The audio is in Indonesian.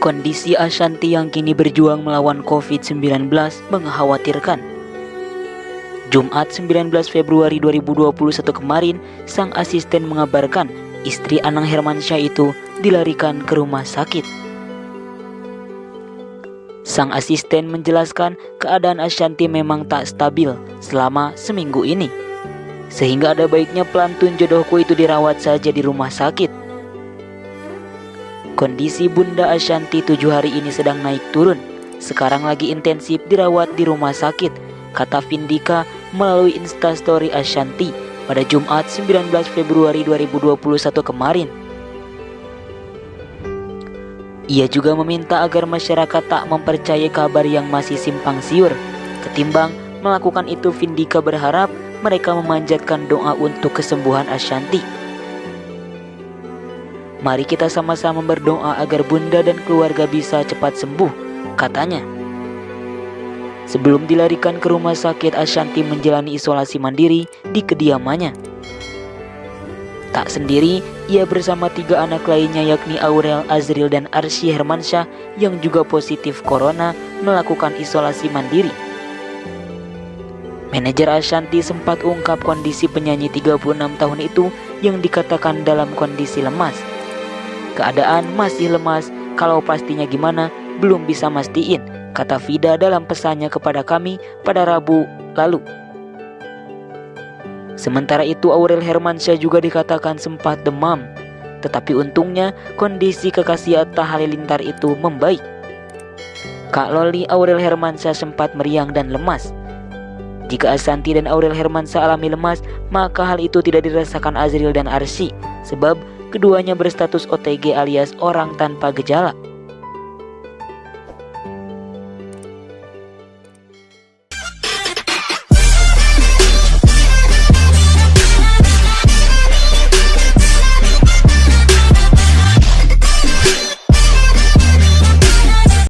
Kondisi Ashanti yang kini berjuang melawan COVID-19 mengkhawatirkan. Jumat 19 Februari 2021 kemarin, sang asisten mengabarkan istri Anang Hermansyah itu dilarikan ke rumah sakit. Sang asisten menjelaskan keadaan Ashanti memang tak stabil selama seminggu ini. Sehingga ada baiknya pelantun jodohku itu dirawat saja di rumah sakit. Kondisi Bunda Ashanti tujuh hari ini sedang naik turun. Sekarang lagi intensif dirawat di rumah sakit, kata Vindika melalui instastory Ashanti pada Jumat 19 Februari 2021 kemarin. Ia juga meminta agar masyarakat tak mempercayai kabar yang masih simpang siur. Ketimbang melakukan itu, Vindika berharap mereka memanjatkan doa untuk kesembuhan Ashanti. Mari kita sama-sama berdoa agar bunda dan keluarga bisa cepat sembuh, katanya. Sebelum dilarikan ke rumah sakit, Ashanti menjalani isolasi mandiri di kediamannya. Tak sendiri, ia bersama tiga anak lainnya yakni Aurel, Azril, dan Arsy Hermansyah yang juga positif corona melakukan isolasi mandiri. Manajer Ashanti sempat ungkap kondisi penyanyi 36 tahun itu yang dikatakan dalam kondisi lemas keadaan masih lemas, kalau pastinya gimana belum bisa mastiin, kata Vida dalam pesannya kepada kami pada Rabu lalu. Sementara itu Aurel Hermansyah juga dikatakan sempat demam, tetapi untungnya kondisi kekasih Atta Halilintar itu membaik. Kak Loli Aurel Hermansyah sempat meriang dan lemas. Jika Asanti dan Aurel Hermansyah alami lemas, maka hal itu tidak dirasakan Azril dan Arsi, sebab Keduanya berstatus OTG alias orang tanpa gejala.